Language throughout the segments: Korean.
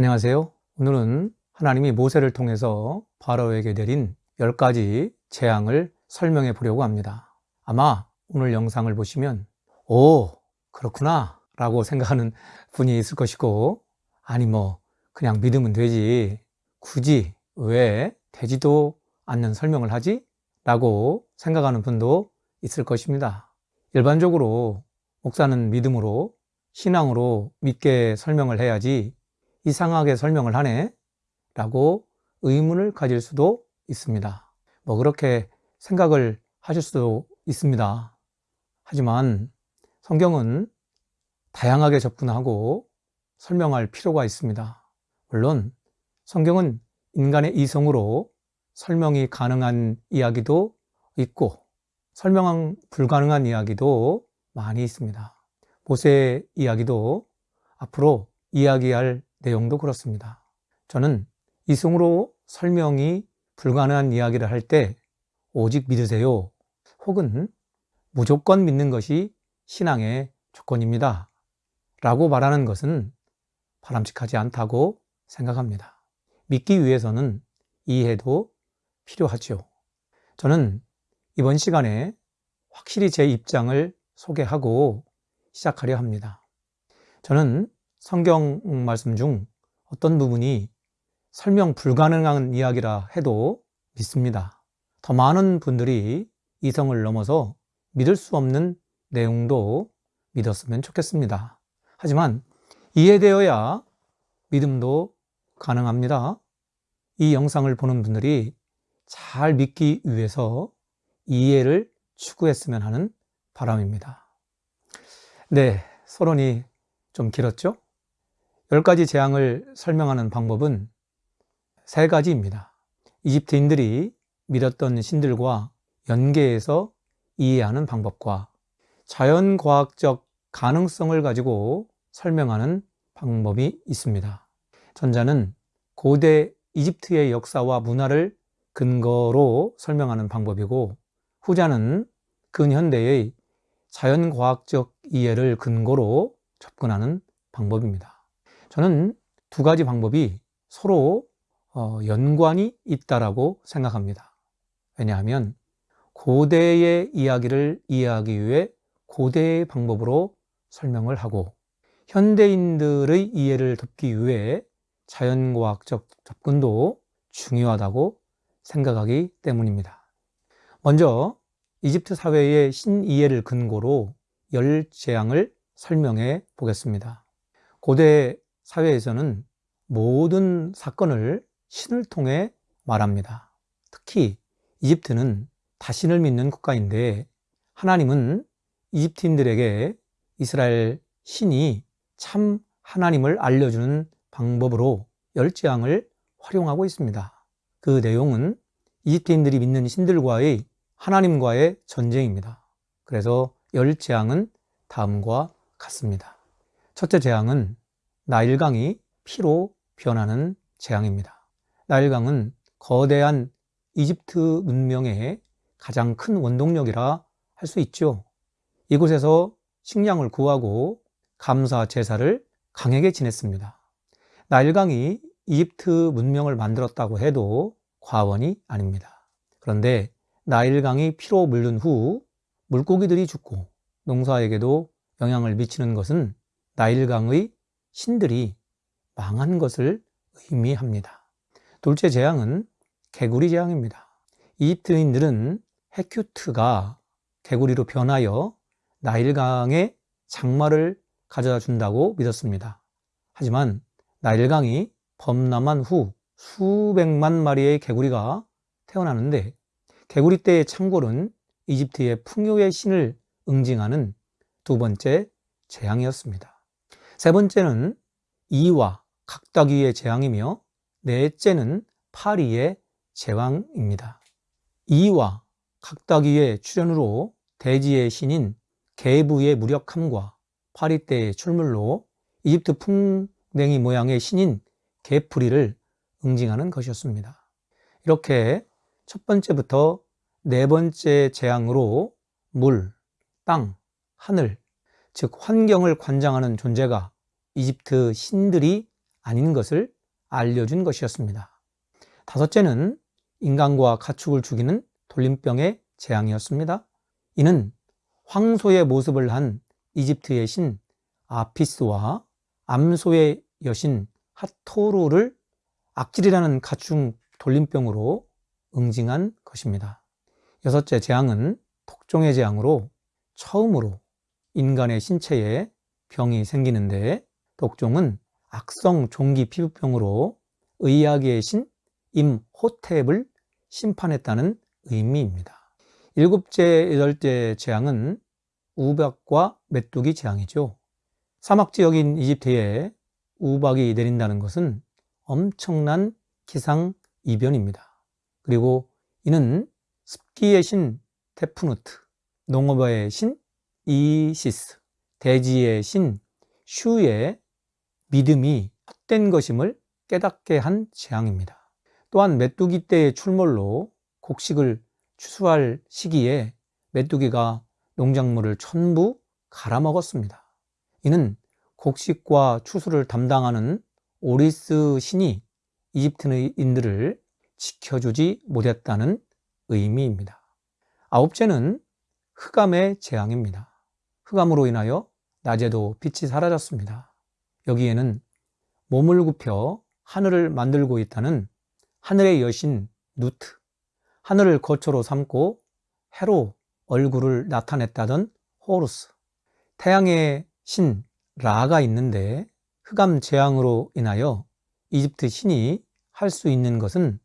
안녕하세요. 오늘은 하나님이 모세를 통해서 바로에게 내린 10가지 재앙을 설명해 보려고 합니다. 아마 오늘 영상을 보시면 오 그렇구나 라고 생각하는 분이 있을 것이고 아니 뭐 그냥 믿으면 되지 굳이 왜 되지도 않는 설명을 하지? 라고 생각하는 분도 있을 것입니다. 일반적으로 목사는 믿음으로 신앙으로 믿게 설명을 해야지 이상하게 설명을 하네 라고 의문을 가질 수도 있습니다. 뭐 그렇게 생각을 하실 수도 있습니다. 하지만 성경은 다양하게 접근하고 설명할 필요가 있습니다. 물론 성경은 인간의 이성으로 설명이 가능한 이야기도 있고 설명 불가능한 이야기도 많이 있습니다. 모세 이야기도 앞으로 이야기할 내용도 그렇습니다. 저는 이성으로 설명이 불가능한 이야기를 할 때 오직 믿으세요. 혹은 무조건 믿는 것이 신앙의 조건입니다. 라고 말하는 것은 바람직하지 않다고 생각합니다. 믿기 위해서는 이해도 필요하죠. 저는 이번 시간에 확실히 제 입장을 소개하고 시작하려 합니다. 저는 성경 말씀 중 어떤 부분이 설명 불가능한 이야기라 해도 믿습니다. 더 많은 분들이 이성을 넘어서 믿을 수 없는 내용도 믿었으면 좋겠습니다. 하지만 이해되어야 믿음도 가능합니다. 이 영상을 보는 분들이 잘 믿기 위해서 이해를 추구했으면 하는 바람입니다. 네, 서론이 좀 길었죠? 10가지 재앙을 설명하는 방법은 세 가지입니다. 이집트인들이 믿었던 신들과 연계해서 이해하는 방법과 자연과학적 가능성을 가지고 설명하는 방법이 있습니다. 전자는 고대 이집트의 역사와 문화를 근거로 설명하는 방법이고 후자는 근현대의 자연과학적 이해를 근거로 접근하는 방법입니다. 저는 두 가지 방법이 서로 어, 연관이 있다라고 생각합니다. 왜냐하면 고대의 이야기를 이해하기 위해 고대의 방법으로 설명을 하고 현대인들의 이해를 돕기 위해 자연과학적 접근도 중요하다고 생각하기 때문입니다. 먼저 이집트 사회의 신이해를 근거로 열 재앙을 설명해 보겠습니다. 고대 사회에서는 모든 사건을 신을 통해 말합니다. 특히 이집트는 다신을 믿는 국가인데 하나님은 이집트인들에게 이스라엘 신이 참 하나님을 알려주는 방법으로 열재앙을 활용하고 있습니다. 그 내용은 이집트인들이 믿는 신들과의 하나님과의 전쟁입니다. 그래서 열 재앙은 다음과 같습니다. 첫째 재앙은 나일강이 피로 변하는 재앙입니다. 나일강은 거대한 이집트 문명의 가장 큰 원동력이라 할 수 있죠. 이곳에서 식량을 구하고 감사 제사를 강하게 지냈습니다. 나일강이 이집트 문명을 만들었다고 해도 과언이 아닙니다. 그런데 나일강이 피로 물른 후 물고기들이 죽고 농사에게도 영향을 미치는 것은 나일강의 신들이 망한 것을 의미합니다. 둘째 재앙은 개구리 재앙입니다. 이집트인들은 헤큐트가 개구리로 변하여 나일강의 장마를 가져다 준다고 믿었습니다. 하지만 나일강이 범람한 후 수백만 마리의 개구리가 태어나는데 개구리 떼의 창골은 이집트의 풍요의 신을 응징하는 두 번째 재앙이었습니다. 세 번째는 이와 각다귀의 재앙이며 넷째는 파리의 제왕입니다. 이와 각다귀의 출현으로 대지의 신인 개부의 무력함과 파리떼의 출물로 이집트 풍뎅이 모양의 신인 개풀이를 응징하는 것이었습니다. 이렇게 첫 번째부터 네 번째 재앙으로 물, 땅, 하늘, 즉 환경을 관장하는 존재가 이집트 신들이 아닌 것을 알려준 것이었습니다. 다섯째는 인간과 가축을 죽이는 돌림병의 재앙이었습니다. 이는 황소의 모습을 한 이집트의 신 아피스와 암소의 여신 하토르를 악질이라는 가축 돌림병으로 응징한 것입니다. 여섯째 재앙은 독종의 재앙으로 처음으로 인간의 신체에 병이 생기는데 독종은 악성 종기 피부병으로 의학의 신 임호텝을 심판했다는 의미입니다. 일곱째, 여덟째 재앙은 우박과 메뚜기 재앙이죠. 사막 지역인 이집트에 우박이 내린다는 것은 엄청난 기상 이변입니다. 그리고 이는 습기의 신 테프누트, 농업의 신 이시스, 대지의 신 슈의 믿음이 헛된 것임을 깨닫게 한 재앙입니다. 또한 메뚜기 때의 출몰로 곡식을 추수할 시기에 메뚜기가 농작물을 전부 갈아먹었습니다. 이는 곡식과 추수를 담당하는 오리스 신이 이집트인들을 지켜주지 못했다는 의미입니다. 아홉째는 흑암의 재앙입니다. 흑암으로 인하여 낮에도 빛이 사라졌습니다. 여기에는 몸을 굽혀 하늘을 만들고 있다는 하늘의 여신 누트, 하늘을 거처로 삼고 해로 얼굴을 나타냈다던 호루스, 태양의 신 라가 있는데 흑암 재앙으로 인하여 이집트 신이 할 수 있는 것은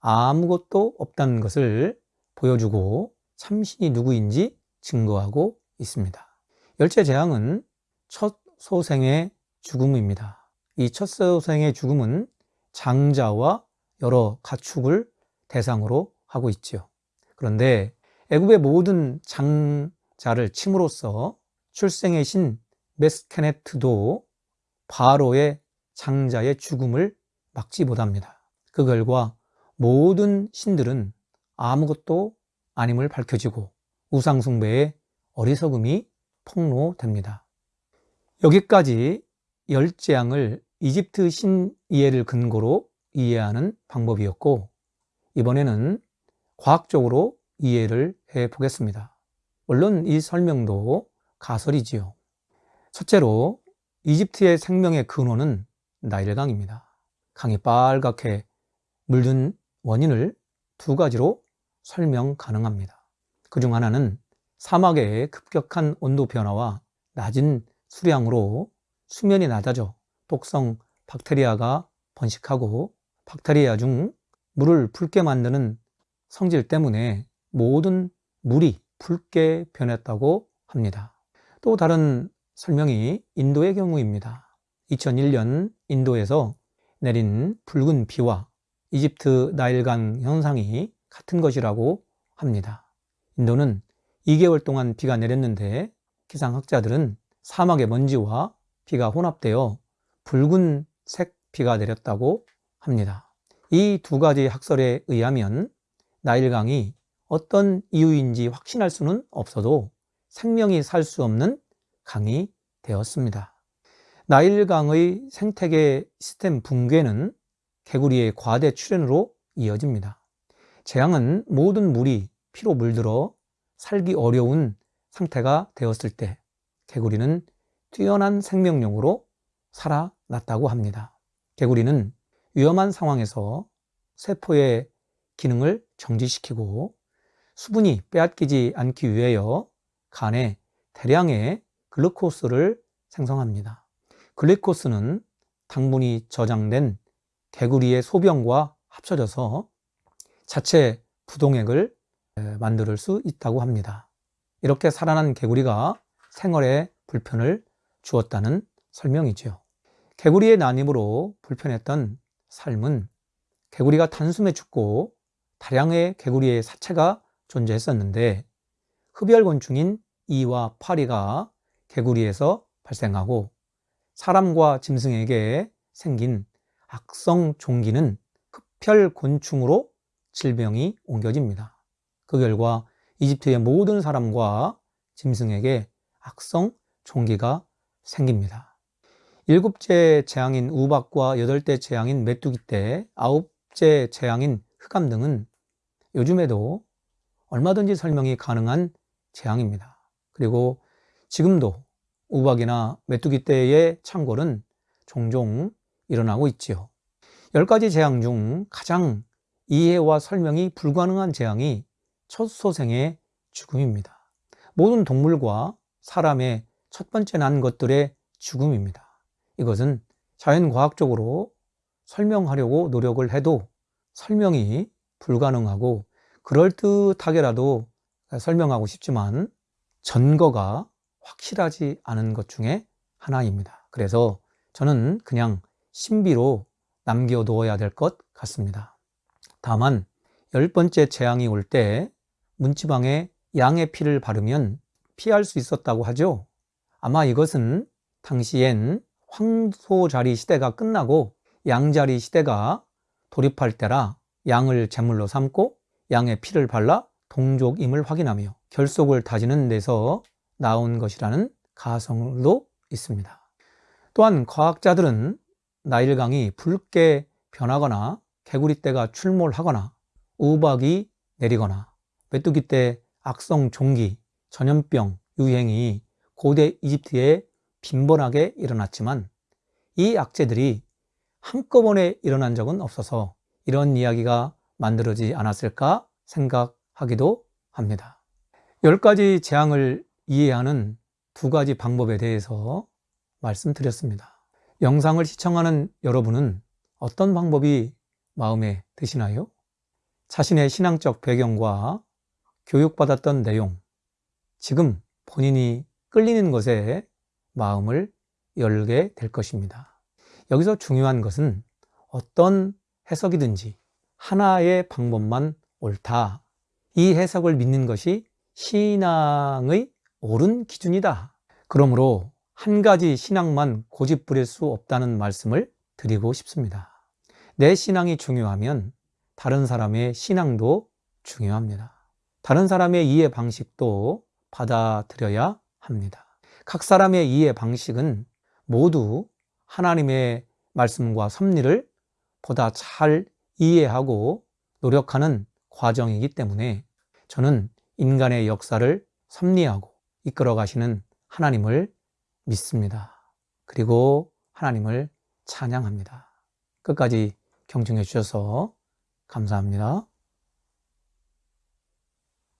아무것도 없다는 것을 보여주고 참신이 누구인지 증거하고 있습니다. 열째 재앙은 첫 소생의 죽음입니다. 이 첫 소생의 죽음은 장자와 여러 가축을 대상으로 하고 있지요. 그런데 애굽의 모든 장자를 침으로써 출생의 신 메스케네트도 바로의 장자의 죽음을 막지 못합니다. 그 결과 모든 신들은 아무것도 아님을 밝혀지고 우상숭배의 어리석음이 폭로됩니다. 여기까지 열재앙을 이집트 신이해를 근거로 이해하는 방법이었고 이번에는 과학적으로 이해를 해 보겠습니다. 물론 이 설명도 가설이지요. 첫째로 이집트의 생명의 근원은 나일강입니다. 강이 빨갛게 물든 원인을 두 가지로 설명 가능합니다. 그 중 하나는 사막의 급격한 온도 변화와 낮은 수량으로 수면이 낮아져 독성 박테리아가 번식하고 박테리아 중 물을 붉게 만드는 성질 때문에 모든 물이 붉게 변했다고 합니다. 또 다른 설명이 인도의 경우입니다. 2001년 인도에서 내린 붉은 비와 이집트 나일강 현상이 같은 것이라고 합니다. 인도는 2개월 동안 비가 내렸는데 기상학자들은 사막의 먼지와 비가 혼합되어 붉은색 비가 내렸다고 합니다. 이 두 가지 학설에 의하면 나일강이 어떤 이유인지 확신할 수는 없어도 생명이 살 수 없는 강이 되었습니다. 나일강의 생태계 시스템 붕괴는 개구리의 과대 출현으로 이어집니다. 재앙은 모든 물이 피로 물들어 살기 어려운 상태가 되었을 때 개구리는 뛰어난 생명력으로 살아났다고 합니다. 개구리는 위험한 상황에서 세포의 기능을 정지시키고 수분이 빼앗기지 않기 위하여 간에 대량의 글루코스를 생성합니다. 글루코스는 당분이 저장된 개구리의 소변과 합쳐져서 자체 부동액을 만들 수 있다고 합니다. 이렇게 살아난 개구리가 생활에 불편을 주었다는 설명이지요. 개구리의 난입으로 불편했던 삶은 개구리가 단숨에 죽고 다량의 개구리의 사체가 존재했었는데 흡열곤충인 이와 파리가 개구리에서 발생하고 사람과 짐승에게 생긴 악성 종기는 흡혈곤충으로 질병이 옮겨집니다. 그 결과 이집트의 모든 사람과 짐승에게 악성 종기가 생깁니다. 일곱째 재앙인 우박과 여덟째 재앙인 메뚜기 떼, 아홉째 재앙인 흑암 등은 요즘에도 얼마든지 설명이 가능한 재앙입니다. 그리고 지금도 우박이나 메뚜기 떼의 창궐은 종종 일어나고 있지요. 열 가지 재앙 중 가장 이해와 설명이 불가능한 재앙이 첫 소생의 죽음입니다. 모든 동물과 사람의 첫 번째 난 것들의 죽음입니다. 이것은 자연과학적으로 설명하려고 노력을 해도 설명이 불가능하고 그럴듯하게라도 설명하고 싶지만 전거가 확실하지 않은 것 중에 하나입니다. 그래서 저는 그냥 신비로 남겨두어야 될 것 같습니다. 다만 열 번째 재앙이 올 때 문지방에 양의 피를 바르면 피할 수 있었다고 하죠. 아마 이것은 당시엔 황소자리 시대가 끝나고 양자리 시대가 돌입할 때라 양을 제물로 삼고 양의 피를 발라 동족임을 확인하며 결속을 다지는 데서 나온 것이라는 가설도 있습니다. 또한 과학자들은 나일강이 붉게 변하거나 개구리떼가 출몰하거나 우박이 내리거나 메뚜기 때 악성 종기, 전염병 유행이 고대 이집트에 빈번하게 일어났지만 이 악재들이 한꺼번에 일어난 적은 없어서 이런 이야기가 만들어지지 않았을까 생각하기도 합니다. 열 가지 재앙을 이해하는 두 가지 방법에 대해서 말씀드렸습니다. 영상을 시청하는 여러분은 어떤 방법이 마음에 드시나요? 자신의 신앙적 배경과 교육받았던 내용, 지금 본인이 끌리는 것에 마음을 열게 될 것입니다. 여기서 중요한 것은 어떤 해석이든지 하나의 방법만 옳다. 이 해석을 믿는 것이 신앙의 옳은 기준이다. 그러므로 한 가지 신앙만 고집 부릴 수 없다는 말씀을 드리고 싶습니다. 내 신앙이 중요하면 다른 사람의 신앙도 중요합니다. 다른 사람의 이해 방식도 받아들여야 합니다. 각 사람의 이해 방식은 모두 하나님의 말씀과 섭리를 보다 잘 이해하고 노력하는 과정이기 때문에 저는 인간의 역사를 섭리하고 이끌어 가시는 하나님을 믿습니다. 그리고 하나님을 찬양합니다. 끝까지 경청해 주셔서 감사합니다.